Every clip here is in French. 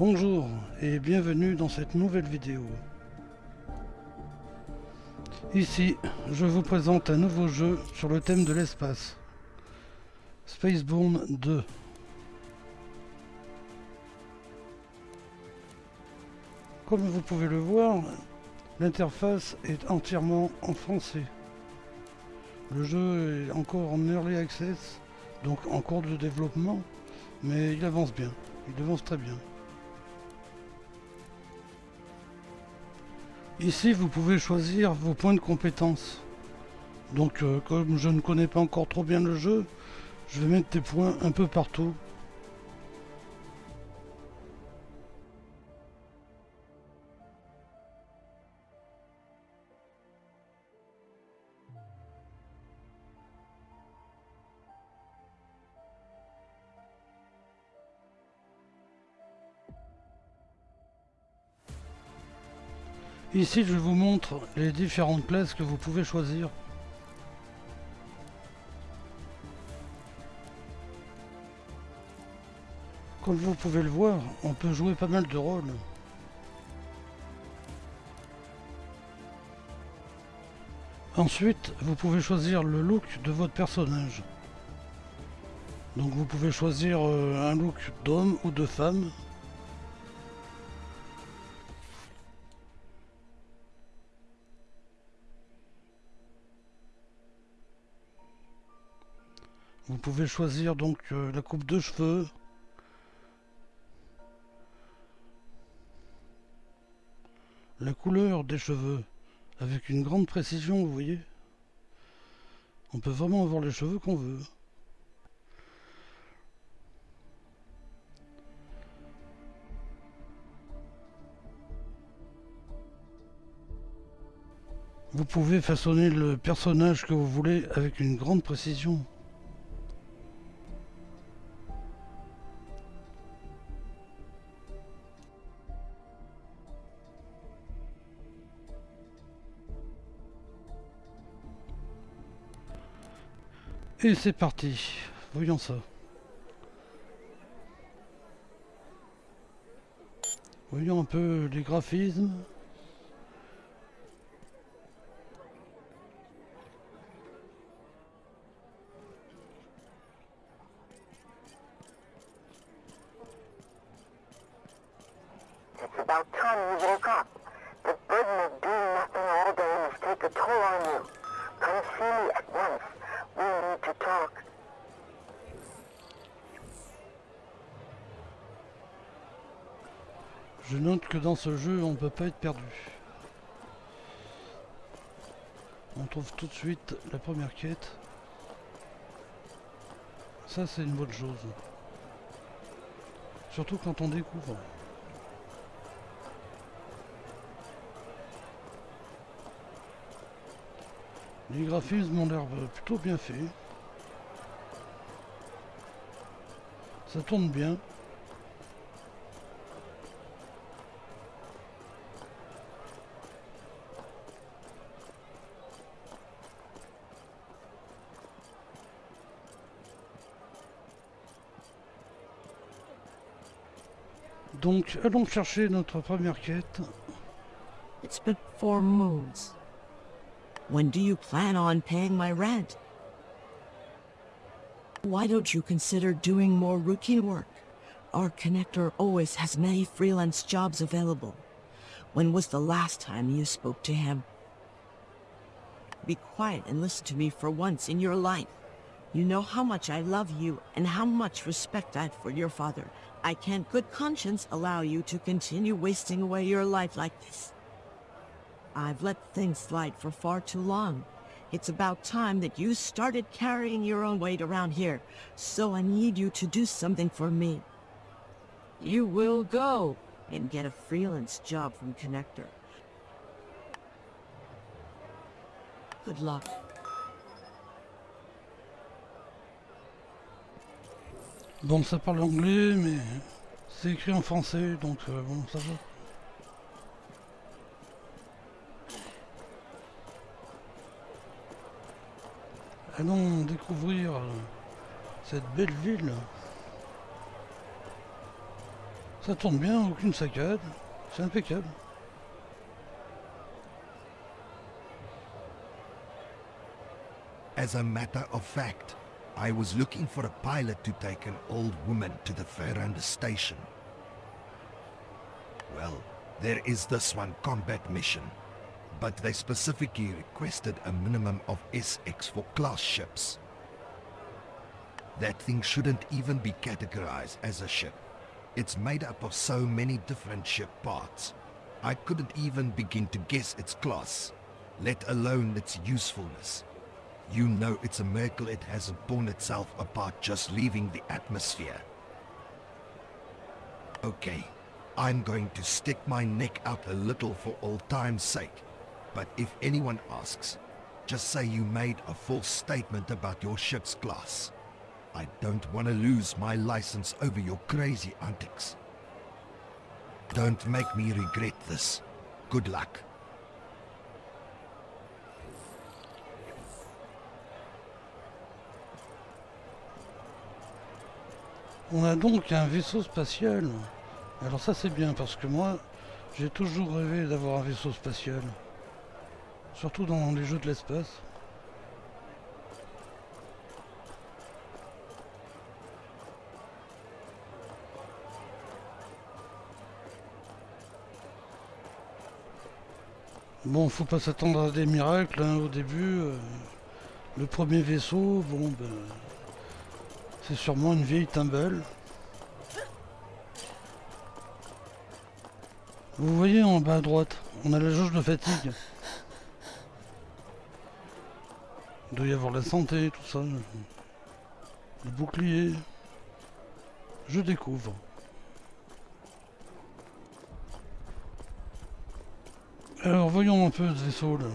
Bonjour et bienvenue dans cette nouvelle vidéo. Ici, je vous présente un nouveau jeu sur le thème de l'espace. Spaceborne 2. Comme vous pouvez le voir, l'interface est entièrement en français. Le jeu est encore en early access, donc en cours de développement, mais il avance bien, il avance très bien. Ici, vous pouvez choisir vos points de compétence. Donc, euh, comme je ne connais pas encore trop bien le jeu, je vais mettre des points un peu partout. Ici, je vous montre les différentes classes que vous pouvez choisir. Comme vous pouvez le voir, on peut jouer pas mal de rôles. Ensuite, vous pouvez choisir le look de votre personnage. Donc vous pouvez choisir euh, un look d'homme ou de femme. Pouvez choisir donc euh, la coupe de cheveux. La couleur des cheveux avec une grande précision, vous voyez. On peut vraiment avoir les cheveux qu'on veut. Vous pouvez façonner le personnage que vous voulez avec une grande précision. Et c'est parti. Voyons ça. Voyons un peu les graphismes. Come at once. Je note que dans ce jeu, on ne peut pas être perdu. On trouve tout de suite la première quête. Ça, c'est une bonne chose. Surtout quand on découvre. Les graphismes ont l'air euh, plutôt bien faits. Ça tourne bien. Donc, allons chercher notre première quête. It's been four moons. When do you plan on paying my rent? Why don't you consider doing more routine work? Our connector always has many freelance jobs available. When was the last time you spoke to him? Be quiet and listen to me for once in your life. You know how much I love you and how much respect I have for your father. I can't good conscience allow you to continue wasting away your life like this. I've let things slide for far too long. It's about time that you started carrying your own weight around here, so I need you to do something for me. You will go and get a freelance job from Connector. Good luck. Bon, ça parle anglais, mais c'est écrit en français, donc euh, bon, ça va. Ah Allons découvrir euh, cette belle ville. Ça tourne bien, aucune saccade. C'est impeccable. As a matter of fact, I was looking for a pilot to take an old woman to the Ferranda station. Well, there is this one combat mission, but they specifically requested a minimum of SX for class ships. That thing shouldn't even be categorized as a ship. It's made up of so many different ship parts. I couldn't even begin to guess its class, let alone its usefulness. You know it's a miracle it hasn't torn itself apart just leaving the atmosphere. Okay, I'm going to stick my neck out a little for old time's sake. But if anyone asks, just say you made a false statement about your ship's class. I don't want to lose my license over your crazy antics. Don't make me regret this. Good luck. On a donc un vaisseau spatial. Alors ça c'est bien parce que moi j'ai toujours rêvé d'avoir un vaisseau spatial. Surtout dans les jeux de l'espace. Bon, faut pas s'attendre à des miracles hein, au début. euh, le premier vaisseau, bon ben, c'est sûrement une vieille timbale. Vous voyez en bas à droite, on a la jauge de fatigue. Il doit y avoir la santé, tout ça. Le bouclier. Je découvre. Alors voyons un peu ce vaisseau là.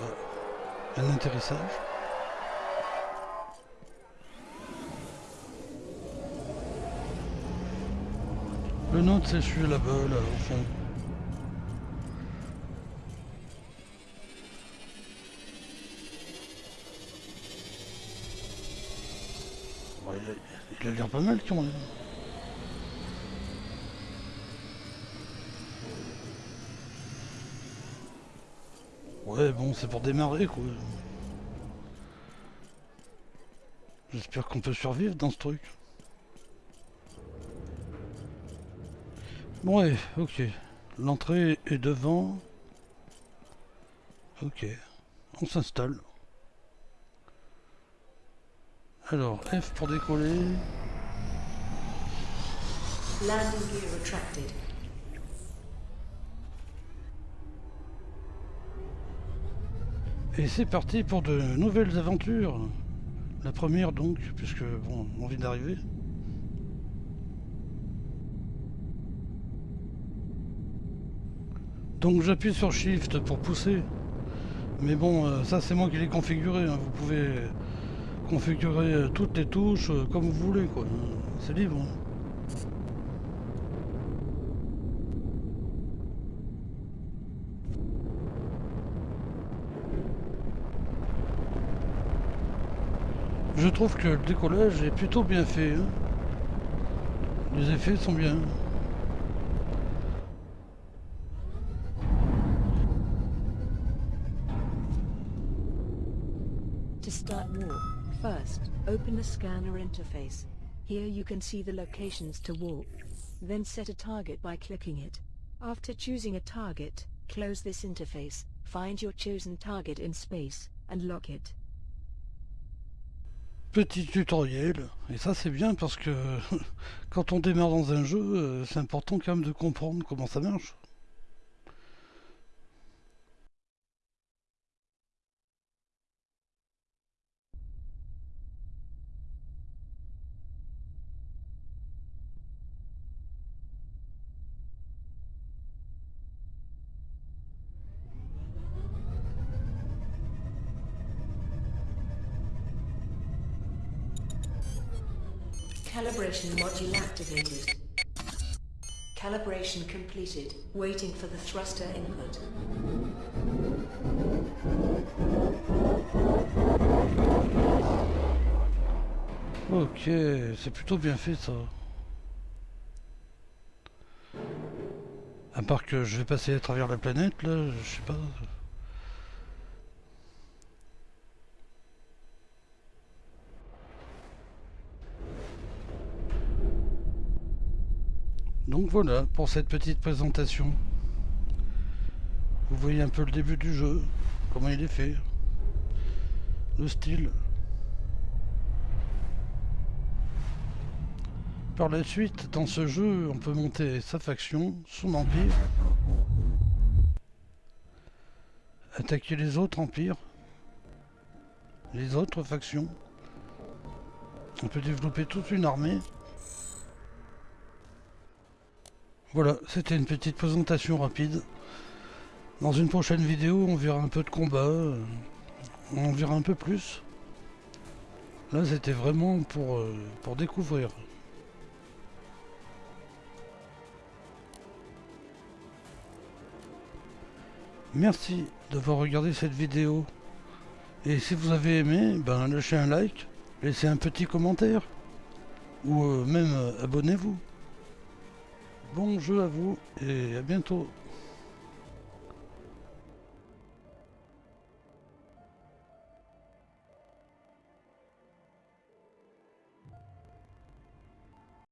Ah, Un atterrissage. Le nôtre c'est celui là-bas, là, au fond. Ouais, il a- il a l'air pas mal quand même. Ouais, bon, c'est pour démarrer, quoi. J'espère qu'on peut survivre dans ce truc. Bon, ouais, ok. L'entrée est devant. Ok. On s'installe. Alors, F pour décoller. Landing gear retracted. Et c'est parti pour de nouvelles aventures. La première donc, puisque bon, on vient d'arriver. Donc j'appuie sur Shift pour pousser. Mais bon, euh, ça c'est moi qui l'ai configuré. hein. Vous pouvez configurer euh, toutes les touches euh, comme vous voulez. quoi. C'est libre. hein. Je trouve que le décollage est plutôt bien fait. hein. Les effets sont bien. Open the scanner interface. Here you can see the locations to warp. Then set a target by clicking it. After choosing a target, close this interface, find your chosen target in space, and lock it. Petit tutoriel. Et ça c'est bien parce que quand on démarre dans un jeu, euh, c'est important quand même de comprendre comment ça marche. Calibration module activated. Calibration completed. Waiting for the thruster input. Ok, c'est plutôt bien fait ça. À part que je vais passer à travers la planète, là, je sais pas. Donc voilà pour cette petite présentation. Vous voyez un peu le début du jeu, comment il est fait, le style. Par la suite, dans ce jeu, on peut monter sa faction, son empire, attaquer les autres empires, les autres factions. On peut développer toute une armée. Voilà, c'était une petite présentation rapide. Dans une prochaine vidéo, on verra un peu de combat, euh, on verra un peu plus. Là, c'était vraiment pour, euh, pour découvrir. Merci d'avoir regardé cette vidéo. Et si vous avez aimé, ben lâchez un like, laissez un petit commentaire. Ou euh, même abonnez-vous. Bon jeu à vous et à bientôt.